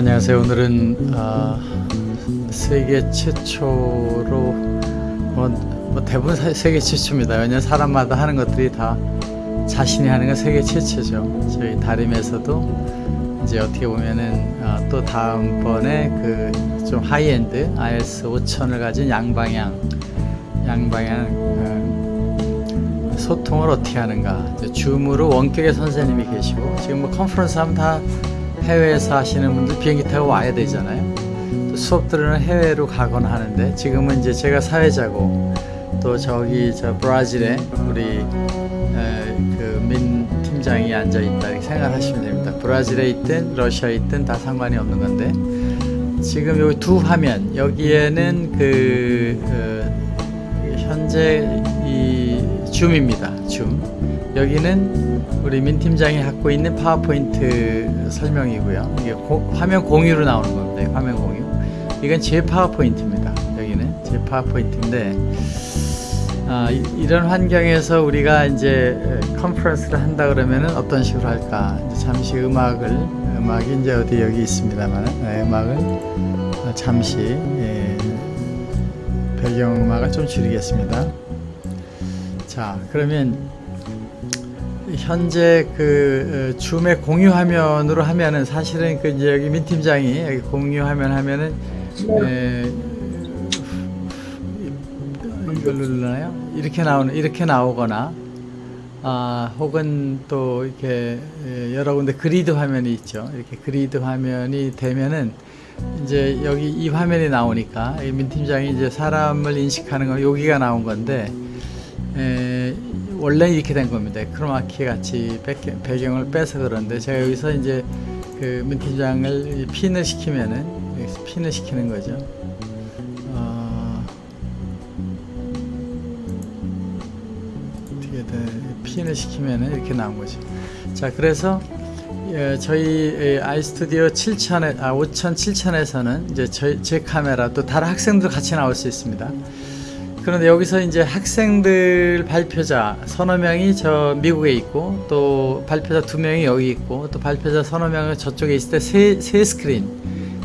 안녕하세요. 오늘은 어, 세계 최초로 뭐, 뭐 대부분 사- 세계 최초입니다. 왜냐하면 사람마다 하는 것들이 다 자신이 하는 건 세계 최초죠. 저희 다림에서도 이제 어떻게 보면은 어, 또 다음번에 그 좀 high-end IS 5000을 가진 양방향 양방향 어, 소통을 어떻게 하는가 줌으로 원격의 선생님이 계시고 지금 뭐 컨퍼런스 하면 다 해외에서 하시는 분들 비행기 타고 와야 되잖아요. 또 수업 들으는 해외로 가거나 하는데 지금은 이제 제가 사회자고 또 저기 저 브라질에 우리 그민 팀장이 앉아 있다 이렇게 생각하시면 됩니다. 브라질에 있든 러시아에 있든 다 상관이 없는 건데 지금 여기 두 화면 여기에는 그 어, 현재 이 줌입니다 줌 여기는 우리 민 팀장이 갖고 있는 파워포인트 설명이고요. 이게 고- 화면 공유로 나오는 겁니다. 화면 공유. 이건 제 파워포인트입니다. 여기는 제 파워포인트인데 아, 이, 런 환경에서 우리가 이제 에, 컨퍼런스를 한다 그러면은 어떤 식으로 할까? 잠시 음악을 음악이 이제 어디 여기 있습니다만 네, 음악을 어, 잠시 예, 배경음악을 좀 줄이겠습니다. 자 그러면 현재 그 어, 줌의 공유 화면으로 하면은 사실은 그 이제 여기 민 팀장이 여기 공유 화면 하면은 에, 이걸 눌러나요? 이렇게 나오는 이렇게 나오거나 아 혹은 또 이렇게 에, 여러 군데 그리드 화면이 있죠. 이렇게 그리드 화면이 되면은 이제 여기 이 화면이 나오니까 이민 팀장이 이제 사람을 인식하는 거 여기가 나온 건데 에, 원래 이렇게 된 겁니다. 크로마키 같이 배경, 배경을 빼서 그런데 제가 여기서 이제 그민 팀장을 핀을 시키면은 여기서 핀을 시키는 거죠. 어, 어떻게 돼? 핀을 시키면은 이렇게 나온 거죠. 자, 그래서 예, 저희 예, 아이스튜디오 7000에 아 5000, 7000에서는 이제 저희, 제 카메라 또 다른 학생들 같이 나올 수 있습니다. 그런데 여기서 이제 학생들 발표자 서너 명이 저 미국에 있고 또 발표자 두 명이 여기 있고 또 발표자 서너 명이 저쪽에 있을 때 세 세 스크린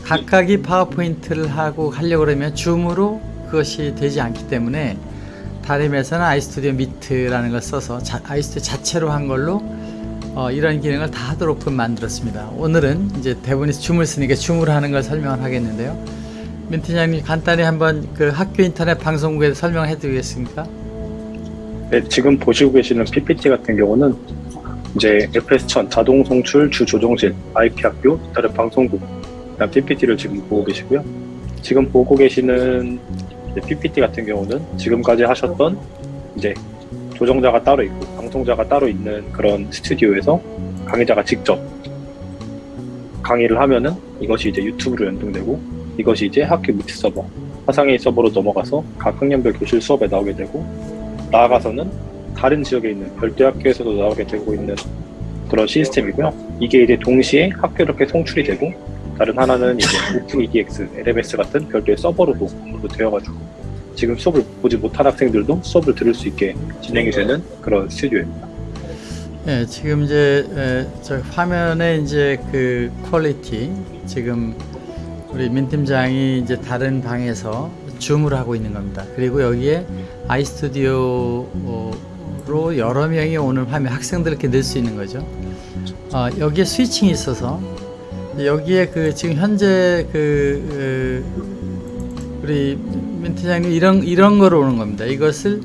각각이 파워포인트를 하고 하려고 그러면 줌으로 그것이 되지 않기 때문에 다림에서는 아이스튜디오 미트라는 걸 써서 자, 아이스튜디오 자체로 한 걸로 어, 이런 기능을 다 하도록끔 만들었습니다. 오늘은 이제 대본에서 줌을 쓰니까 줌으로 하는 걸 설명을 하겠는데요. 민 팀장님 간단히 한번 그 학교 인터넷 방송국에 설명해 드리겠습니까? 네, 지금 보시고 계시는 PPT 같은 경우는 이제 FS1000 자동 송출 주 조정실 IP 학교 인터넷 방송국 이런 PPT를 지금 보고 계시고요. 지금 보고 계시는 PPT 같은 경우는 지금까지 하셨던 이제 조정자가 따로 있고 방송자가 따로 있는 그런 스튜디오에서 강의자가 직접 강의를 하면은 이것이 이제 유튜브로 연동되고 이것이 이제 학교 미트 서버 화상회의 서버로 넘어가서 각 학년별 교실 수업에 나오게 되고 나아가서는 다른 지역에 있는 별도 학교에서도 나오게 되고 있는 그런 시스템이고요. 이게 이제 동시에 학교로 이렇게 송출이 되고 다른 하나는 이제 오픈 EDX, LMS 같은 별도의 서버로도 되어가지고 지금 수업을 보지 못한 학생들도 수업을 들을 수 있게 진행이 되는 그런 스튜디오입니다. 예, 지금 이제 에, 저 화면에 이제 그 quality 지금 우리 민 팀장이 이제 다른 방에서 줌을 하고 있는 겁니다. 그리고 여기에 아이스튜디오로 여러 명이 오는 화면 학생들 이렇게 넣을 수 있는 거죠. 어, 여기에 스위칭이 있어서 여기에 그 지금 현재 그 어, 우리 민 팀장님 이런 이런 거로 오는 겁니다. 이것을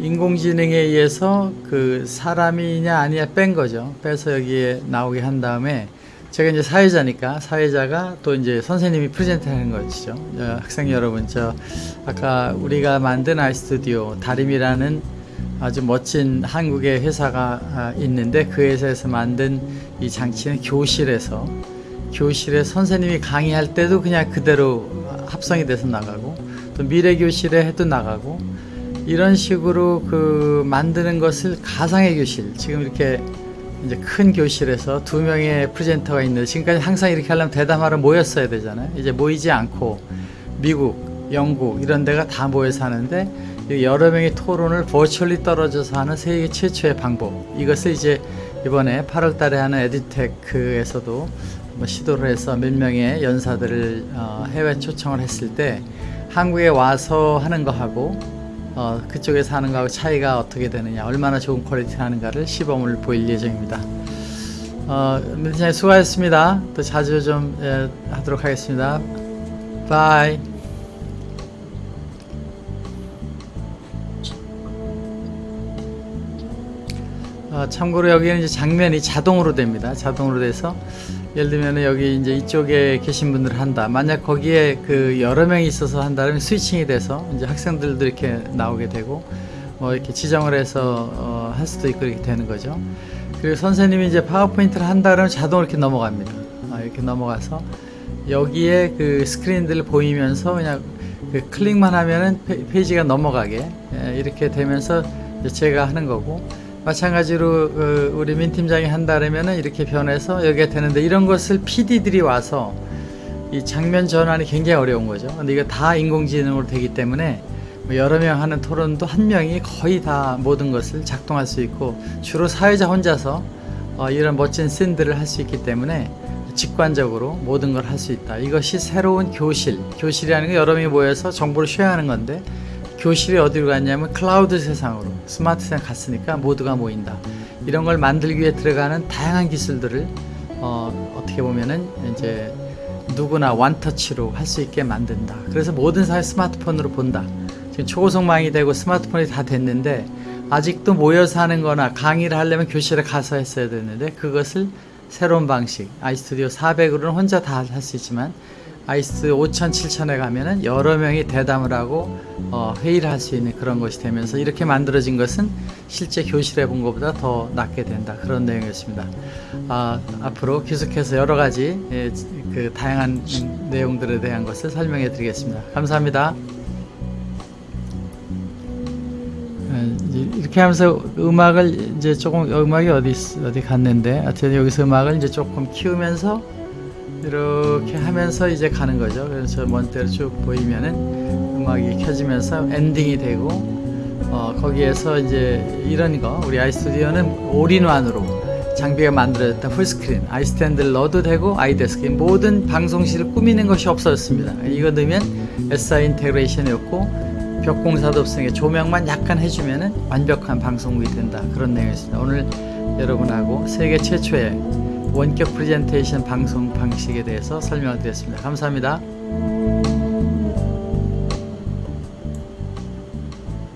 인공지능에 의해서 그 사람이냐 아니냐 뺀 거죠. 빼서 여기에 나오게 한 다음에 제가 이제 사회자니까 사회자가 또 이제 선생님이 프레젠트 하는 것이죠. 어, 학생 여러분, 저 아까 우리가 만든 아이스튜디오 다림이라는 아주 멋진 한국의 회사가 아, 있는데 그 회사에서 만든 이 장치는 교실에서 교실에 선생님이 강의할 때도 그냥 그대로 합성이 돼서 나가고 또 미래 교실에 해도 나가고 이런 식으로 그 만드는 것을 가상의 교실 지금 이렇게 이제 큰 교실에서 두 명의 프레젠터가 있는데 지금까지 항상 이렇게 하려면 대담하러 모였어야 되잖아요. 이제 모이지 않고 미국, 영국 이런 데가 다 모여서 하는데 여러 명의 토론을 버추얼리 떨어져서 하는 세계 최초의 방법 이것을 이제 이번에 8월 달에 하는 에듀테크에서도 한번 시도를 해서 몇 명의 연사들을 어, 해외 초청을 했을 때 한국에 와서 하는 거하고 어, 그쪽에서 하는 거하고 차이가 어떻게 되느냐 얼마나 좋은 quality 하는가를 시범을 보일 예정입니다. 어, 민 팀장님 수고하셨습니다. 또 자주 좀 예, 하도록 하겠습니다. bye. 어, 참고로 여기는 이제 장면이 자동으로 됩니다. 자동으로 돼서 예를 들면 여기 이제 이쪽에 계신 분들 한다. 만약 거기에 그 여러 명이 있어서 한다면 스위칭이 돼서 이제 학생들도 이렇게 나오게 되고 뭐 이렇게 지정을 해서 어, 할 수도 있고 이렇게 되는 거죠. 그리고 선생님이 이제 파워포인트를 한다 그러면 자동으로 이렇게 넘어갑니다. 아, 이렇게 넘어가서 여기에 그 스크린들 보이면서 그냥 그 클릭만 하면은 페- 페이지가 넘어가게 예, 이렇게 되면서 제가 하는 거고 마찬가지로 그 우리 민 팀장이 한다면은 이렇게 변해서 여기가 되는데 이런 것을 PD들이 와서 이 장면 전환이 굉장히 어려운 거죠. 근데 이거 다 인공지능으로 되기 때문에 뭐 여러 명 하는 토론도 한 명이 거의 다 모든 것을 작동할 수 있고 주로 사회자 혼자서 어, 이런 멋진 씬들을 할 수 있기 때문에 직관적으로 모든 걸 할 수 있다. 이것이 새로운 교실. 교실이라는 게 여러 명이 모여서 정보를 쉐어하는 건데 교실이 어디로 갔냐면 클라우드 세상으로 스마트 세상 갔으니까 모두가 모인다. 이런 걸 만들기 위해 들어가는 다양한 기술들을 어, 어떻게 보면은 이제 누구나 원터치로 할 수 있게 만든다. 그래서 모든 사회 스마트폰으로 본다. 지금 초고속망이 되고 스마트폰이 다 됐는데 아직도 모여서 하는 거나 강의를 하려면 교실에 가서 했어야 되는데 그것을 새로운 방식 아이스튜디오 400으로는 혼자 다 할 수 있지만 아이스 5000, 7000에 가면은 여러 명이 대담을 하고 어, 회의를 할 수 있는 그런 것이 되면서 이렇게 만들어진 것은 실제 교실에 본 것보다 더 낫게 된다 그런 내용이었습니다. 아, 앞으로 계속해서 여러 가지 예, 그 다양한 음, 내용들에 대한 것을 설명해 드리겠습니다. 감사합니다. 예, 이렇게 하면서 음악을 이제 조금 음악이 어디 있- 어디 갔는데 하여튼 여기서 음악을 이제 조금 키우면서 이렇게 하면서 이제 가는 거죠. 그래서 저 먼데로 쭉 보이면은 음악이 켜지면서 엔딩이 되고 어, 거기에서 이제 이런 거 우리 아이스튜디오는 all-in-one으로 장비가 만들어졌다 full screen 아이스탠드를 넣어도 되고 아이데스크 모든 방송실을 꾸미는 것이 없어졌습니다. 이거 넣으면 SI integration이었고 벽공사도 없으니까 조명만 약간 해주면은 완벽한 방송국이 된다 그런 내용이었습니다. 오늘 여러분하고 세계 최초의 원격 프레젠테이션 방송 방식에 대해서 설명을 드렸습니다. 감사합니다.